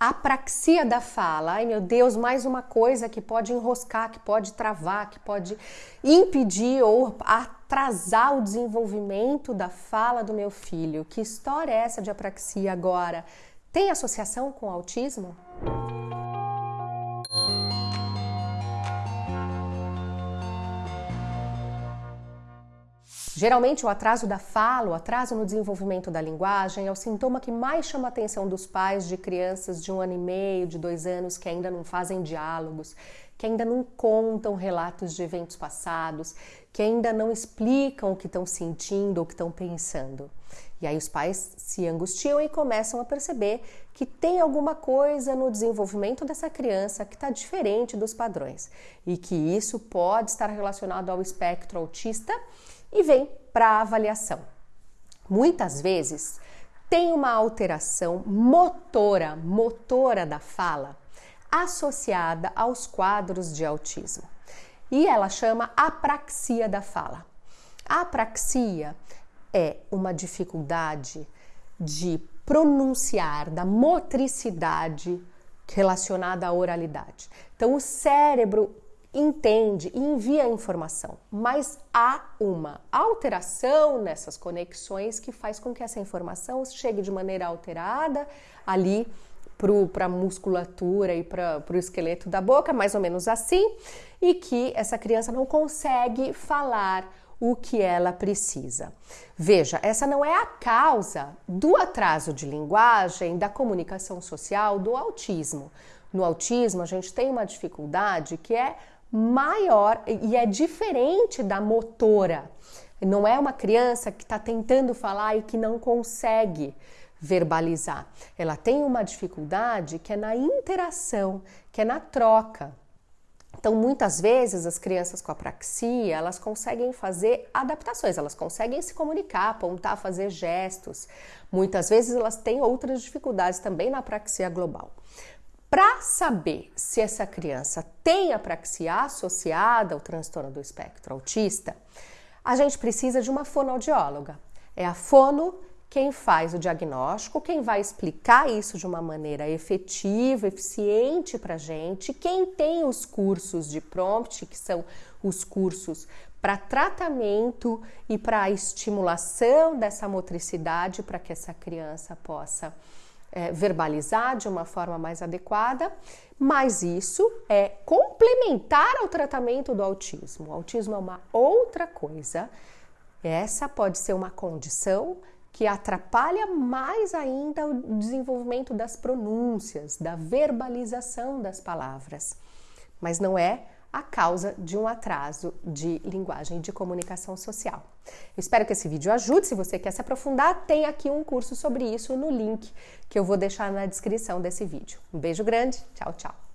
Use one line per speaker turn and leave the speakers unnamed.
Apraxia da fala. Ai meu Deus, mais uma coisa que pode enroscar, que pode travar, que pode impedir ou atrasar o desenvolvimento da fala do meu filho. Que história é essa de apraxia agora? Tem associação com autismo? Geralmente, o atraso da fala, o atraso no desenvolvimento da linguagem, é o sintoma que mais chama a atenção dos pais de crianças de um ano e meio, de dois anos, que ainda não fazem diálogos, que ainda não contam relatos de eventos passados, que ainda não explicam o que estão sentindo ou o que estão pensando. E aí os pais se angustiam e começam a perceber que tem alguma coisa no desenvolvimento dessa criança que está diferente dos padrões e que isso pode estar relacionado ao espectro autista e vem para avaliação. Muitas vezes tem uma alteração motora, motora da fala, associada aos quadros de autismo. E ela chama apraxia da fala. A apraxia é uma dificuldade de pronunciar, da motricidade relacionada à oralidade. Então, o cérebro entende e envia a informação, mas há uma alteração nessas conexões que faz com que essa informação chegue de maneira alterada ali para a musculatura e para o esqueleto da boca, mais ou menos assim, e que essa criança não consegue falar o que ela precisa. Veja, essa não é a causa do atraso de linguagem, da comunicação social, do autismo. No autismo, a gente tem uma dificuldade que é maior e é diferente da motora. Não é uma criança que está tentando falar e que não consegue verbalizar. Ela tem uma dificuldade que é na interação, que é na troca. Então, muitas vezes as crianças com apraxia, elas conseguem fazer adaptações, elas conseguem se comunicar, apontar, fazer gestos. Muitas vezes elas têm outras dificuldades também na apraxia global. Para saber se essa criança tem apraxia associada ao transtorno do espectro autista, a gente precisa de uma fonoaudióloga. É a fono quem faz o diagnóstico, quem vai explicar isso de uma maneira efetiva, eficiente para a gente, quem tem os cursos de prompt, que são os cursos para tratamento e para estimulação dessa motricidade para que essa criança possa é, verbalizar de uma forma mais adequada, mas isso é complementar ao tratamento do autismo. O autismo é uma outra coisa. Essa pode ser uma condição que atrapalha mais ainda o desenvolvimento das pronúncias, da verbalização das palavras, mas não é a causa de um atraso de linguagem de comunicação social. Eu espero que esse vídeo ajude. Se você quer se aprofundar, tem aqui um curso sobre isso no link que eu vou deixar na descrição desse vídeo. Um beijo grande, tchau, tchau.